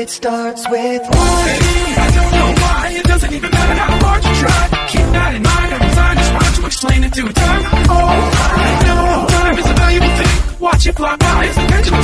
It starts with Why? I don't know why. It doesn't even matter how hard you try. Keep that in mind every time. Just want to explain it to time. Oh, I know. Time is a valuable thing. Watch it fly by It's the pendulum